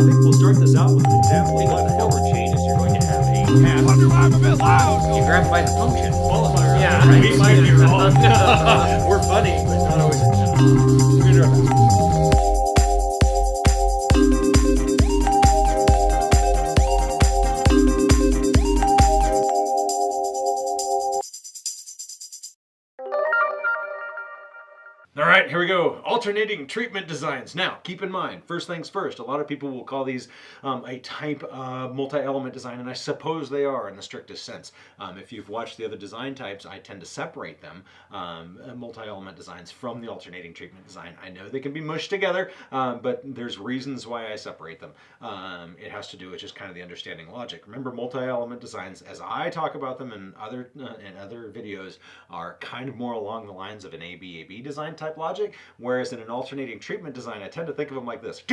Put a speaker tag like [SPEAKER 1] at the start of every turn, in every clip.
[SPEAKER 1] think we'll start this out with an example what the hell changes. You're going to have a path.
[SPEAKER 2] Wonder why I'm a bit loud.
[SPEAKER 3] You grab by the function.
[SPEAKER 1] Qualifier.
[SPEAKER 3] Yeah,
[SPEAKER 1] right. We might be wrong. We're funny, but not always. We're right, here we go. Alternating treatment designs. Now, keep in mind, first things first, a lot of people will call these um, a type of multi-element design, and I suppose they are in the strictest sense. Um, if you've watched the other design types, I tend to separate them, um, uh, multi-element designs, from the alternating treatment design. I know they can be mushed together, um, but there's reasons why I separate them. Um, it has to do with just kind of the understanding logic. Remember, multi-element designs, as I talk about them in other uh, in other videos, are kind of more along the lines of an ABAB design type logic, whereas in an alternating treatment design, I tend to think of them like this.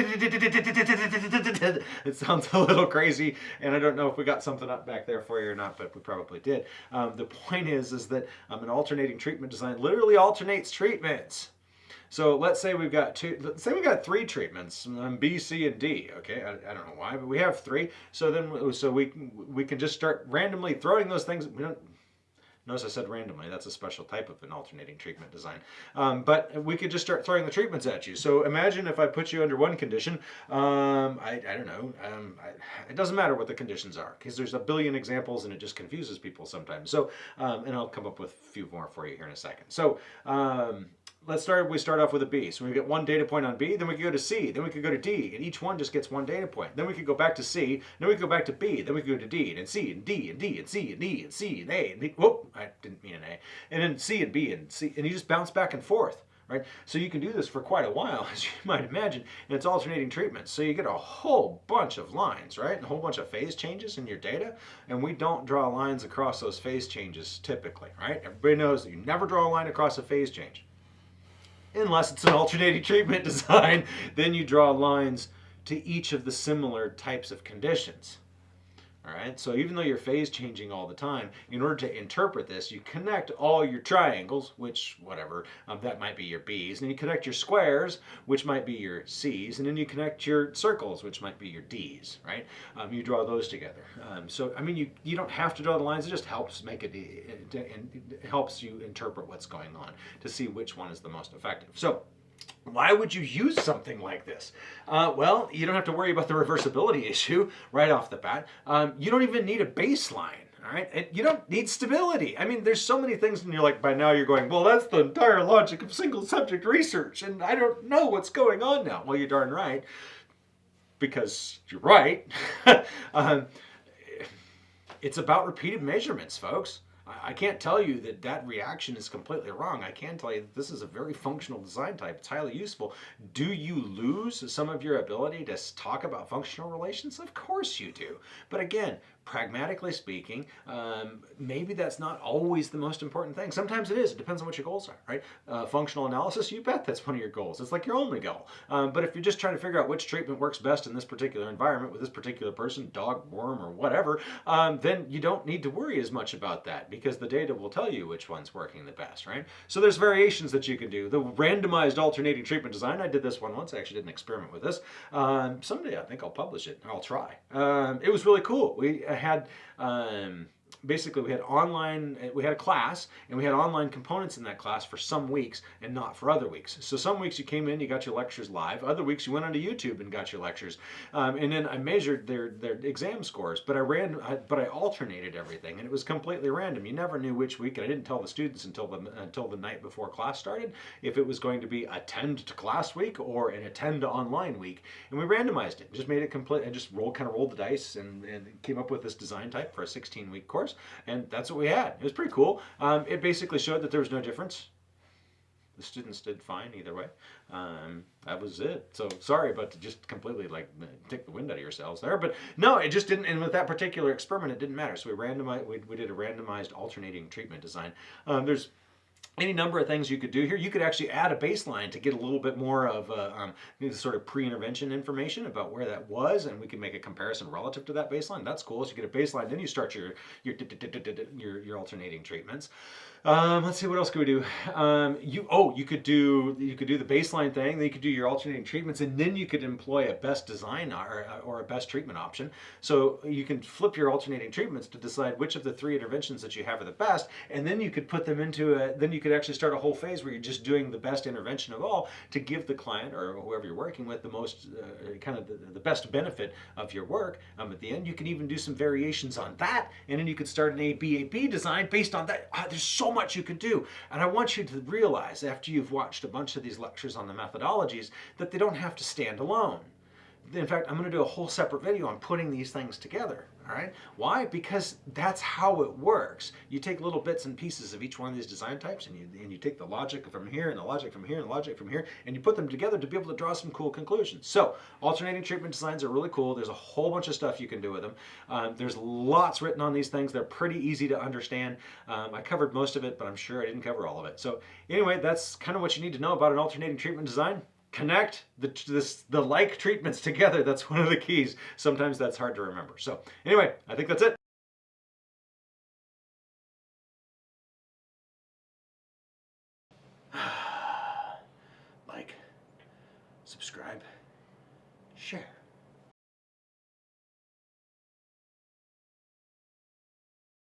[SPEAKER 1] It sounds a little crazy, and I don't know if we got something up back there for you or not, but we probably did. Um, the point is, is that um, an alternating treatment design literally alternates treatments. So let's say we've got two, let's say we've got three treatments, um, B, C, and D, okay? I, I don't know why, but we have three. So then, so we, we can just start randomly throwing those things. We don't, Notice I said randomly, that's a special type of an alternating treatment design. Um, but we could just start throwing the treatments at you. So imagine if I put you under one condition, um, I, I, don't know, um, I, it doesn't matter what the conditions are because there's a billion examples and it just confuses people sometimes. So, um, and I'll come up with a few more for you here in a second. So, um, let's start we start off with a b. So we get one data point on b then we could go to c then we could go to d and each one just gets one data point. Then we could go back to c then we could go back to b then we could go to d and c and d and d and c and e and c and a and b whoop i didn't mean an a. And then c and b and c and you just bounce back and forth right? So you can do this for quite a while as you might imagine and it's alternating treatments. So you get a whole bunch of lines right? A whole bunch of phase changes in your data and we don't draw lines across those phase changes typically right? Everybody knows that you never draw a line across a phase change unless it's an alternating treatment design, then you draw lines to each of the similar types of conditions. All right, so even though you're phase changing all the time, in order to interpret this, you connect all your triangles, which, whatever, um, that might be your B's, and you connect your squares, which might be your C's, and then you connect your circles, which might be your D's, right? Um, you draw those together. Um, so, I mean, you, you don't have to draw the lines, it just helps make it, it, it, it helps you interpret what's going on to see which one is the most effective. So, why would you use something like this? Uh, well, you don't have to worry about the reversibility issue right off the bat. Um, you don't even need a baseline. All right, and you don't need stability. I mean, there's so many things, and you're like, by now you're going, well, that's the entire logic of single subject research, and I don't know what's going on now. Well, you're darn right, because you're right. um, it's about repeated measurements, folks. I can't tell you that that reaction is completely wrong. I can tell you that this is a very functional design type. It's highly useful. Do you lose some of your ability to talk about functional relations? Of course you do. But again, pragmatically speaking, um, maybe that's not always the most important thing. Sometimes it is. It depends on what your goals are, right? Uh, functional analysis, you bet that's one of your goals. It's like your only goal. Um, but if you're just trying to figure out which treatment works best in this particular environment with this particular person, dog, worm, or whatever, um, then you don't need to worry as much about that because the data will tell you which one's working the best, right? So there's variations that you can do. The randomized alternating treatment design, I did this one once. I actually did an experiment with this. Um, someday I think I'll publish it. I'll try. Um, it was really cool. We had um, basically we had online we had a class and we had online components in that class for some weeks and not for other weeks. So some weeks you came in you got your lectures live. Other weeks you went onto youtube and got your lectures. Um, and then i measured their their exam scores but i ran but i alternated everything and it was completely random. You never knew which week and i didn't tell the students until the until the night before class started if it was going to be attend to class week or an attend to online week. And we randomized it just made it complete and just rolled kind of rolled the dice and, and came up with this design type for a 16 week course and that's what we had. It was pretty cool. Um, it basically showed that there was no difference. The students did fine either way. Um, that was it. So sorry about to just completely like take the wind out of yourselves there, but no, it just didn't. And with that particular experiment, it didn't matter. So we randomized. We, we did a randomized alternating treatment design. Um, there's any number of things you could do here. You could actually add a baseline to get a little bit more of a, um, sort of pre-intervention information about where that was, and we can make a comparison relative to that baseline. That's cool. So you get a baseline, then you start your your your, your alternating treatments. Um, let's see what else could we do. Um, you oh you could do you could do the baseline thing. Then you could do your alternating treatments, and then you could employ a best design or, or a best treatment option. So you can flip your alternating treatments to decide which of the three interventions that you have are the best, and then you could put them into a. Then you could actually start a whole phase where you're just doing the best intervention of all to give the client or whoever you're working with the most uh, kind of the, the, best benefit of your work. Um, at the end, you can even do some variations on that, and then you could start an ABAB design based on that. Uh, there's so much you could do. And I want you to realize after you've watched a bunch of these lectures on the methodologies that they don't have to stand alone. In fact, I'm going to do a whole separate video on putting these things together. All right. Why? Because that's how it works. You take little bits and pieces of each one of these design types and you, and you take the logic from here and the logic from here and the logic from here and you put them together to be able to draw some cool conclusions. So alternating treatment designs are really cool. There's a whole bunch of stuff you can do with them. Um, there's lots written on these things. They're pretty easy to understand. Um, I covered most of it, but I'm sure I didn't cover all of it. So anyway, that's kind of what you need to know about an alternating treatment design connect the, this, the like treatments together. That's one of the keys. Sometimes that's hard to remember. So anyway, I think that's it. like, subscribe.